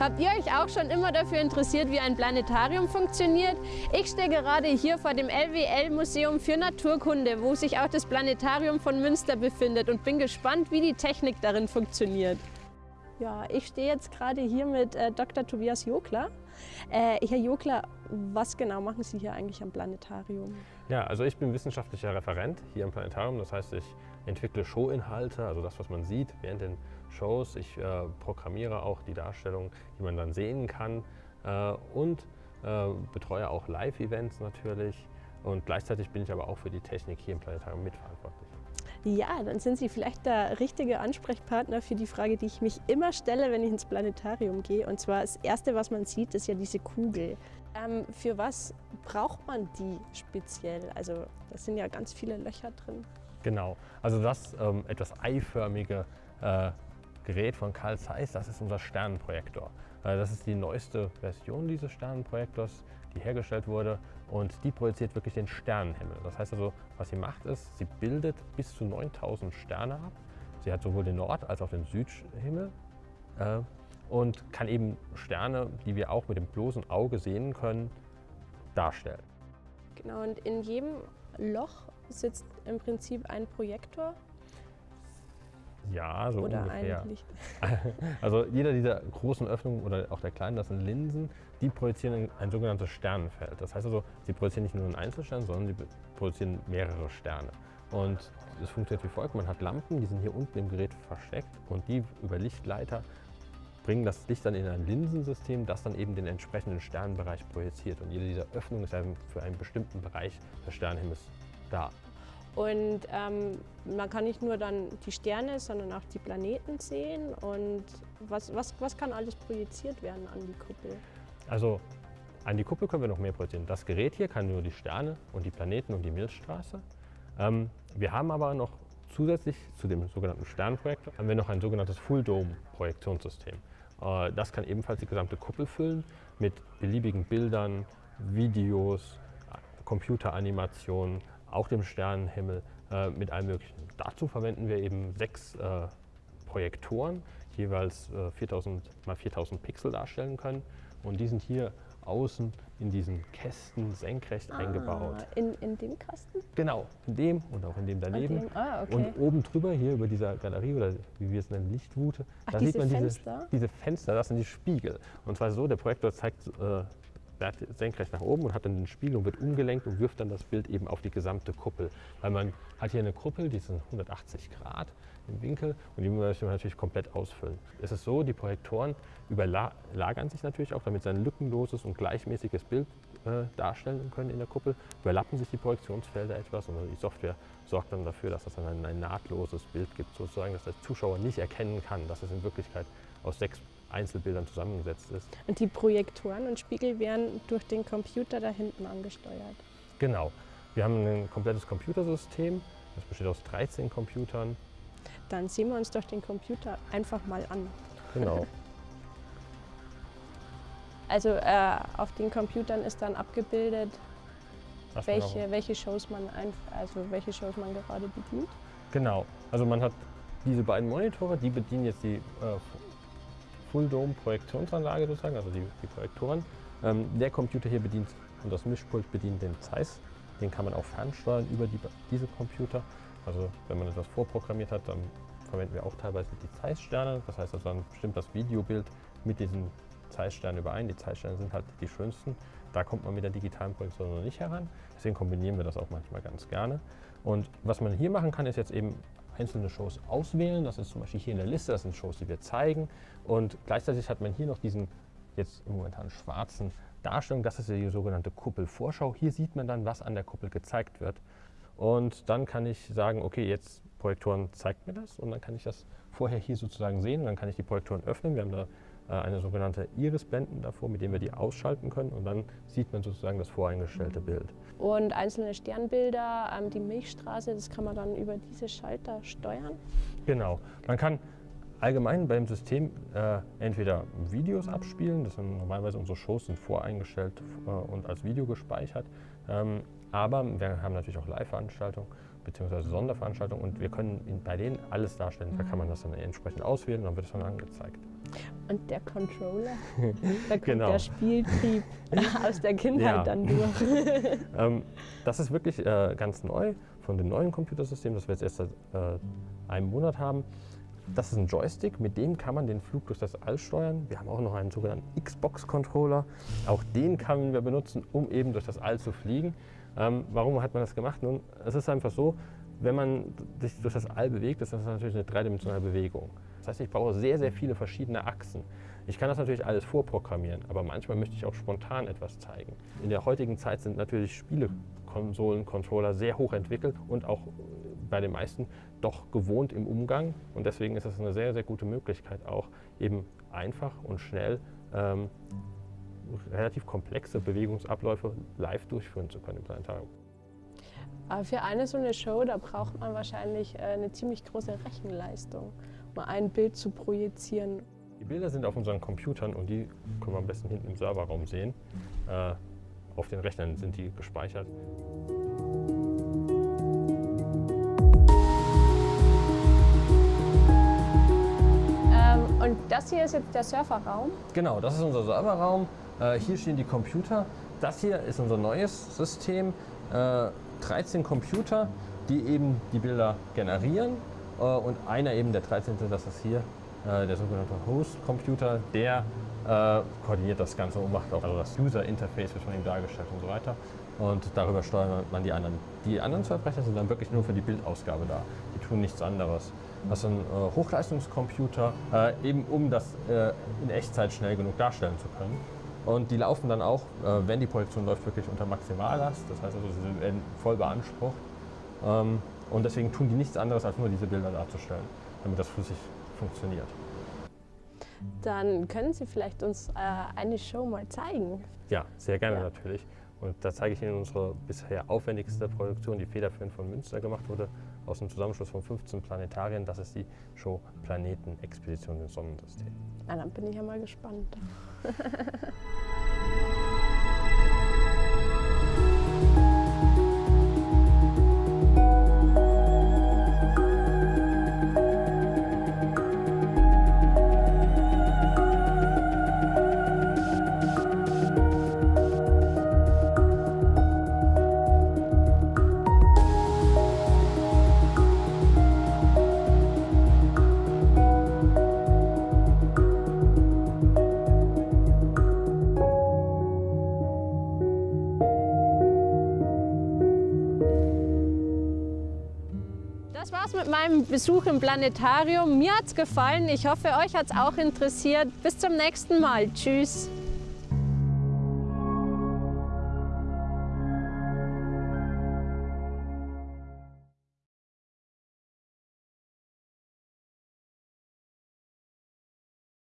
Habt ihr euch auch schon immer dafür interessiert, wie ein Planetarium funktioniert? Ich stehe gerade hier vor dem LWL-Museum für Naturkunde, wo sich auch das Planetarium von Münster befindet und bin gespannt, wie die Technik darin funktioniert. Ja, ich stehe jetzt gerade hier mit äh, Dr. Tobias Jokler. Äh, Herr Jokler, was genau machen Sie hier eigentlich am Planetarium? Ja, also ich bin wissenschaftlicher Referent hier am Planetarium. Das heißt, ich entwickle Showinhalte, also das, was man sieht während den Shows. Ich äh, programmiere auch die Darstellung, die man dann sehen kann äh, und äh, betreue auch Live-Events natürlich. Und gleichzeitig bin ich aber auch für die Technik hier im Planetarium mitverantwortlich. Ja, dann sind Sie vielleicht der richtige Ansprechpartner für die Frage, die ich mich immer stelle, wenn ich ins Planetarium gehe. Und zwar das Erste, was man sieht, ist ja diese Kugel. Ähm, für was braucht man die speziell? Also da sind ja ganz viele Löcher drin. Genau, also das ähm, etwas eiförmige äh, Gerät von Carl Zeiss, das ist unser Sternenprojektor. Äh, das ist die neueste Version dieses Sternenprojektors, die hergestellt wurde und die projiziert wirklich den Sternenhimmel. Das heißt also, was sie macht ist, sie bildet bis zu 9000 Sterne ab. Sie hat sowohl den Nord- als auch den Südhimmel äh, und kann eben Sterne, die wir auch mit dem bloßen Auge sehen können, darstellen. Genau, und in jedem Loch sitzt im Prinzip ein Projektor ja, so oder ungefähr. Also jeder dieser großen Öffnungen oder auch der kleinen, das sind Linsen, die projizieren ein sogenanntes Sternenfeld. Das heißt also, sie projizieren nicht nur einen Einzelstern, sondern sie projizieren mehrere Sterne. Und es funktioniert wie folgt, man hat Lampen, die sind hier unten im Gerät versteckt und die über Lichtleiter bringen das Licht dann in ein Linsensystem, das dann eben den entsprechenden Sternenbereich projiziert. Und jede dieser Öffnungen ist für einen bestimmten Bereich des Sternenhimmels da. Und ähm, man kann nicht nur dann die Sterne, sondern auch die Planeten sehen. Und was, was, was kann alles projiziert werden an die Kuppel? Also an die Kuppel können wir noch mehr projizieren. Das Gerät hier kann nur die Sterne und die Planeten und die Milchstraße. Ähm, wir haben aber noch zusätzlich zu dem sogenannten Sternprojektor haben wir noch ein sogenanntes Full Dome Projektionssystem. Äh, das kann ebenfalls die gesamte Kuppel füllen mit beliebigen Bildern, Videos, Computeranimationen, auch dem Sternenhimmel äh, mit allem Möglichen. Dazu verwenden wir eben sechs äh, Projektoren, jeweils äh, 4000 mal 4000 Pixel darstellen können. Und die sind hier außen in diesen Kästen senkrecht Ah, eingebaut. in, in dem Kasten? Genau, in dem und auch in dem daneben. dem, ah, okay. Und oben drüber, hier über dieser Galerie oder wie wir es nennen, Lichtwute, Ach, da diese sieht man Fenster? diese, diese Fenster, das sind die Spiegel. Und zwar so, der Projektor zeigt äh, senkrecht nach oben und hat dann den Spiegel und wird umgelenkt und wirft dann das Bild eben auf die gesamte Kuppel. Weil man hat hier eine Kuppel, die ist 180 Grad im Winkel und die möchte man natürlich komplett ausfüllen. Es ist so, die Projektoren überlagern sich natürlich auch, damit sie ein lückenloses und gleichmäßiges Bild äh, darstellen können in der Kuppel. Überlappen sich die Projektionsfelder etwas und die Software sorgt dann dafür, dass es dann ein, ein nahtloses Bild gibt, sozusagen, dass der Zuschauer nicht erkennen kann, dass es in Wirklichkeit aus sechs Einzelbildern zusammengesetzt ist. Und die Projektoren und Spiegel werden durch den Computer da hinten angesteuert. Genau. Wir haben ein komplettes Computersystem. Das besteht aus 13 Computern. Dann sehen wir uns doch den Computer einfach mal an. Genau. Also äh, auf den Computern ist dann abgebildet, welche, welche Shows man also welche Shows man gerade bedient. Genau. Also man hat diese beiden Monitore, die bedienen jetzt die äh, Full Dome Projektionsanlage sozusagen, also die, die Projektoren. Ähm, der Computer hier bedient und das Mischpult bedient den Zeiss. Den kann man auch fernsteuern über die, diese Computer. Also wenn man etwas vorprogrammiert hat, dann verwenden wir auch teilweise die Zeiss-Sterne. Das heißt also, dann stimmt das Videobild mit diesen Zeiss-Sternen überein. Die Zeiss-Sterne sind halt die schönsten. Da kommt man mit der digitalen Projektion noch nicht heran. Deswegen kombinieren wir das auch manchmal ganz gerne. Und was man hier machen kann, ist jetzt eben einzelne Shows auswählen. Das ist zum Beispiel hier in der Liste, das sind Shows, die wir zeigen. Und gleichzeitig hat man hier noch diesen jetzt momentan schwarzen Darstellung. Das ist die sogenannte Kuppelvorschau. Hier sieht man dann, was an der Kuppel gezeigt wird. Und dann kann ich sagen, okay, jetzt Projektoren zeigt mir das und dann kann ich das vorher hier sozusagen sehen. Und dann kann ich die Projektoren öffnen. Wir haben da eine sogenannte Iris-Blenden davor, mit denen wir die ausschalten können und dann sieht man sozusagen das voreingestellte Bild. Und einzelne Sternbilder, ähm, die Milchstraße, das kann man dann über diese Schalter steuern. Genau. Man kann allgemein beim System äh, entweder Videos abspielen, das sind normalerweise unsere Shows sind voreingestellt äh, und als Video gespeichert, ähm, aber wir haben natürlich auch Live-Veranstaltungen bzw. Sonderveranstaltungen und wir können bei denen alles darstellen. Da kann man das dann entsprechend auswählen und dann wird es dann angezeigt. Und der Controller, da kommt Genau. der Spieltrieb aus der Kindheit Ja. dann durch. Ähm, das ist wirklich äh, ganz neu von dem neuen Computersystem, das wir jetzt erst seit äh, einem Monat haben. Das ist ein Joystick, mit dem kann man den Flug durch das All steuern. Wir haben auch noch einen sogenannten Xbox-Controller. Auch den können wir benutzen, um eben durch das All zu fliegen. Ähm, warum hat man das gemacht? Nun, es ist einfach so, wenn man sich durch das All bewegt, ist das natürlich eine dreidimensionale Bewegung. Das heißt, ich brauche sehr, sehr viele verschiedene Achsen. Ich kann das natürlich alles vorprogrammieren, aber manchmal möchte ich auch spontan etwas zeigen. In der heutigen Zeit sind natürlich Spielekonsolen, Controller sehr hoch entwickelt und auch bei den meisten doch gewohnt im Umgang. Und deswegen ist es eine sehr, sehr gute Möglichkeit, auch eben einfach und schnell ähm, relativ komplexe Bewegungsabläufe live durchführen zu können im Planetarium. Aber für eine so eine Show, da braucht man wahrscheinlich äh, eine ziemlich große Rechenleistung, um ein Bild zu projizieren. Die Bilder sind auf unseren Computern und die können wir am besten hinten im Serverraum sehen. Äh, auf den Rechnern sind die gespeichert. Das hier ist jetzt der Surferraum. Genau, das ist unser Serverraum. Äh, hier stehen die Computer. Das hier ist unser neues System. Äh, 13 Computer, die eben die Bilder generieren. Äh, und einer eben, der 13. das ist hier, äh, der sogenannte Host-Computer, der äh, koordiniert das Ganze und macht auch also das User-Interface wird von ihm dargestellt und so weiter. Und darüber steuert man die anderen. Die anderen zwei sind dann wirklich nur für die Bildausgabe da. Tun nichts anderes. Das sind äh, Hochleistungscomputer, äh, eben um das äh, in Echtzeit schnell genug darstellen zu können. Und die laufen dann auch, äh, wenn die Projektion läuft, wirklich unter Maximallast. Das heißt also, sie werden voll beansprucht. Ähm, und deswegen tun die nichts anderes, als nur diese Bilder darzustellen, damit das flüssig funktioniert. Dann können Sie vielleicht uns äh, eine Show mal zeigen. Ja, sehr gerne Ja. natürlich. Und da zeige ich Ihnen unsere bisher aufwendigste Produktion, die federführend von Münster gemacht wurde, aus dem Zusammenschluss von 15 Planetarien. Das ist die Show Planeten Expedition ins Sonnensystem. Ja, dann bin ich ja mal gespannt. Meinem Besuch im Planetarium. Mir hat's gefallen. Ich hoffe, euch hat's auch interessiert. Bis zum nächsten Mal. Tschüss.